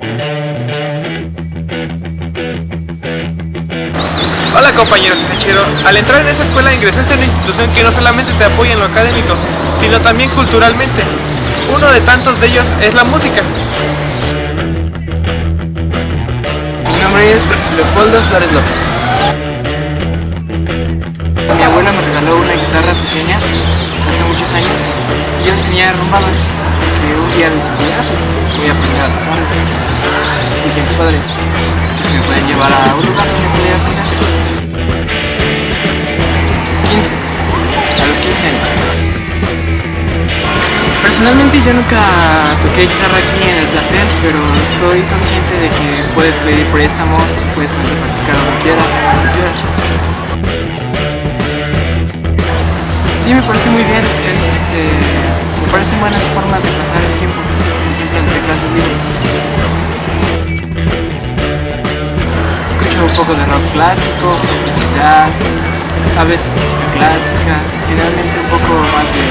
Hola compañeros chido. Al entrar en esta escuela ingresaste en una institución que no solamente te apoya en lo académico, sino también culturalmente. Uno de tantos de ellos es la música. Mi nombre es Leopoldo Flores López. Mi abuela me regaló una guitarra pequeña hace muchos años y yo le enseñé a que un día ah, pues voy a aprender a tocar. Entonces dije a mis padres que me pueden llevar a un lugar donde podía aprender. 15, a los 15 años. Personalmente yo nunca toqué guitarra aquí en el plantel, pero estoy consciente de que puedes pedir préstamos, puedes poner a practicar lo que quieras, lo quieras. Sí, me parece muy bien, es este, me parecen buenas formas de pasar el tiempo, por ejemplo entre clases libres. Escucho un poco de rock clásico, jazz, a veces música clásica, generalmente un poco más de.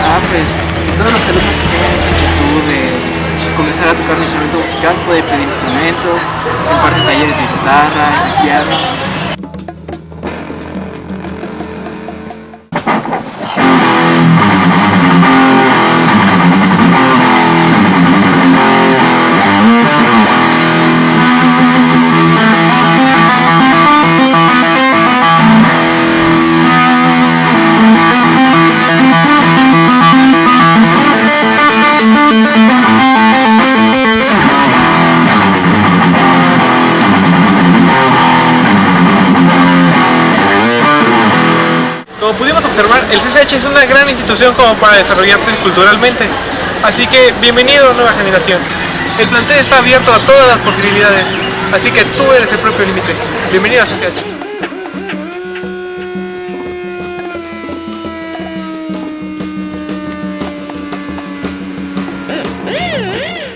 Ah, pues todos los alumnos que tengan esa inquietud de comenzar a tocar un instrumento musical pueden pedir instrumentos, se imparten talleres de guitarra, de piano. Como pudimos observar, el CCH es una gran institución como para desarrollarte culturalmente. Así que bienvenido nueva generación. El plantel está abierto a todas las posibilidades, así que tú eres el propio límite. Bienvenido a CCH.